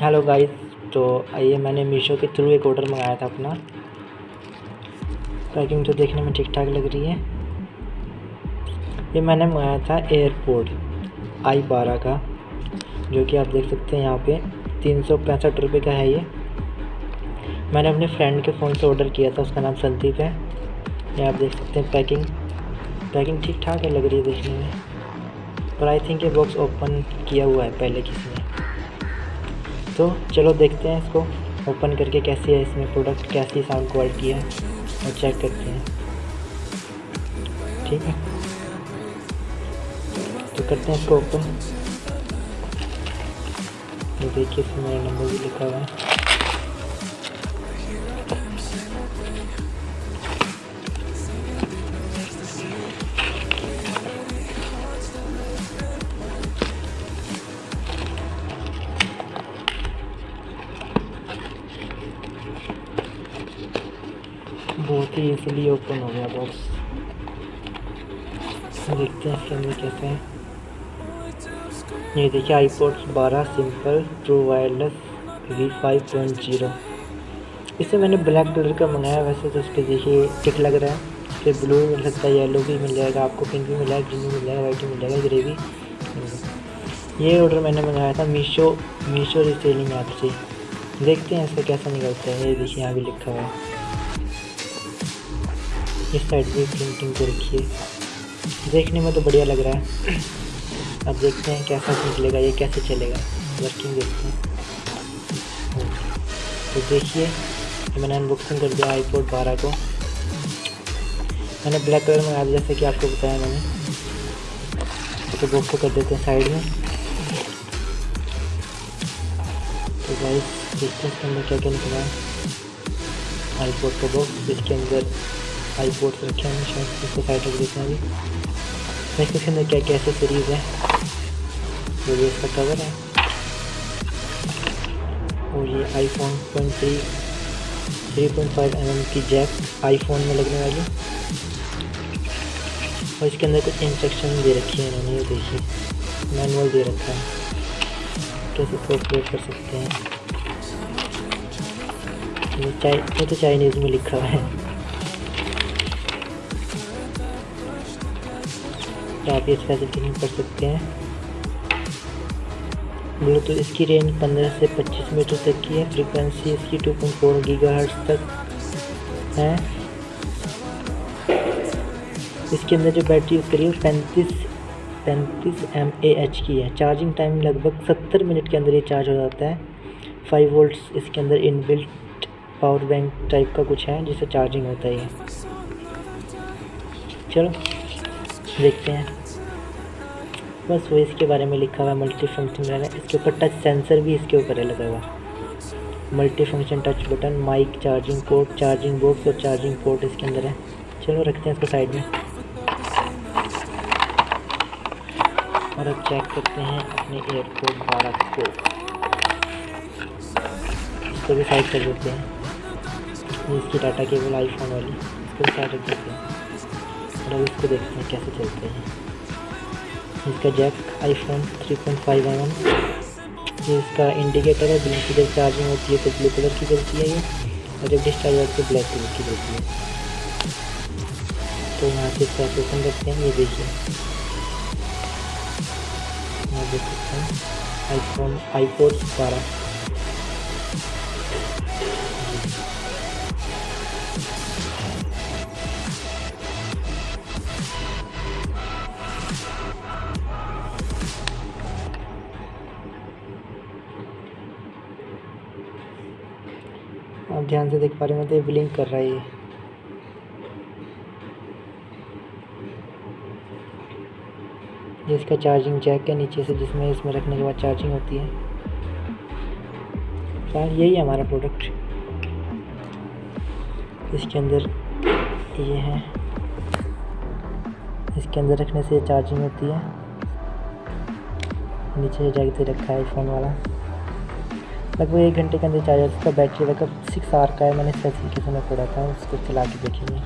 Hello guys तो आइए मैंने मीशो के थ्रू एक ऑर्डर मंगाया था अपना। पैकिंग तो देखने में ठीक ठाक लग रही है। ये मैंने मंगाया था एयरपोर्ट आई बारह का, जो कि आप देख सकते हैं यहाँ पे तीन सौ पैंसठ रुपये का है ये। मैंने अपने फ्रेंड के फ़ोन से ऑर्डर किया था, उसका नाम संदीप है। ये आप देख सकते हैं पैकिंग पैकिंग ठीक ठाक है लग रही है देखने में। पर आई थिंक ये बॉक्स ओपन किया हुआ है पहले किसी ने। तो चलो देखते हैं इसको ओपन करके कैसी है इसमें प्रोडक्ट कैसी साउंड क्वालिटी है, और चेक करते हैं। ठीक है? तो करते हैं इसको ओपन देखिए इसमें मेरा नंबर भी लिखा हुआ है। बहुत ही इजीली ओपन हो गया बॉक्स देखते हैं इसके अंदर कैसे है। ये देखिए आईपोर्ट बारह simple true wireless V five point zero इसे मैंने ब्लैक कलर का मंगाया, वैसे तो उस पर देखिए टिक लग रहा है। फिर ब्लू भी मिल सकता है येलो भी मिल जाएगा, आपको पिंक भी मिल जाएगा ग्रीन भी मिल जाएगा वाइट भी मिल जाएगा ग्रे भी। ये ऑर्डर मैंने मंगाया था मीशो मीशो रिसेलिंग ऐप से। देखते हैं इसका कैसा निकलता है, ये देखिए यहाँ भी लिखा हुआ है। इस साइड भी प्रिंटिंग को रखिए। देखने में तो बढ़िया लग रहा है। अब देखते हैं कैसा निकलेगा, ये कैसे चलेगा। वर्किंग देखते हैं। तो देखिए, मैंने अनबॉक्सिंग कर दिया आईपोर्ट बारह को। मैंने ब्लैक कलर में आज जैसे कि आपको बताया मैंने। तो बॉक्स को कर देते हैं साइड में। तो गाइस देखते हैं इसके अंदर क्या क्या निकला है। आईपोर्ट का बॉक्स इसके अंदर आई बोर्ड रखे हैं शायद इसको साइड रख देते हैं अभी नेक्स्ट इसके अंदर क्या क्या एसेसरीज है? जो ये इसका कवर है। और ये iPhone point three three point five M M की जैक आईफोन में लगने वाली। और इसके अंदर कुछ इंस्ट्रक्शन दे रखी है इन्होंने, ये देखिए। मैनुअल दे रखा है। कैसे इसको ऑपरेट कर सकते हैं? ये तो चाइनीज़ में लिखा है। तो आप इस फैसिलिटी कर सकते हैं। ब्लूटूथ इसकी रेंज 15 से 25 मीटर तक की है। फ्रीक्वेंसी इसकी 2.4 गीगाहर्ट्ज तक है। इसके अंदर जो बैटरी यूज़ करी है पैंतीस पैंतीस एम ए एच की है। चार्जिंग टाइम लगभग 70 मिनट के अंदर ये चार्ज हो जाता है। 5 वोल्ट्स इसके अंदर इनबिल्ट पावर बैंक टाइप का कुछ है जिससे चार्जिंग होता है चलो। देखते हैं। बस वो इसके बारे में लिखा हुआ है मल्टी फ़ंक्शन इसके ऊपर टच सेंसर भी इसके ऊपर है लगा हुआ। Multi function touch button mic charging port charging box और चार्जिंग पोर्ट इसके अंदर है। चलो रखते हैं इसको साइड में। और अब चेक करते हैं अपने एयरपोर्ट बारह को। इसको भी साइड कर देते हैं। इसकी डाटा केबल आईफोन वाली। इसको साइड रख देते हैं। अब इसको देखते हैं कैसे चलते हैं। इसका जैक आईफोन 3.5 पॉइंट फाइव ये इसका इंडिकेटर है ब्लिंक की जब चार्जिंग होती है तो ब्लू कलर की जलती है ये, और जब डिस्चार्ज होती है ब्लैक कलर की जलती है। तो यहाँ से इसका ऑपरेशन रखते हैं, ये देखिए। देख सकते हैं आईफोन आईपोड बारह ध्यान से देख पा रहे हैं तो ये ब्लिंक कर रहा है ये। इसका चार्जिंग जैक है नीचे से, जिसमें इसमें रखने के बाद चार्जिंग होती है। शायद यही है हमारा प्रोडक्ट। इसके अंदर ये है। इसके अंदर रखने से चार्जिंग होती है। नीचे जैक दे रखा है फ़ोन वाला। लगभग एक घंटे के अंदर चार्जर उसका बैटरी बैकअप सिक्स आर का है। मैंने स्पेसिफिकेशन में पढ़ा था, उसको चला के देखेंगे।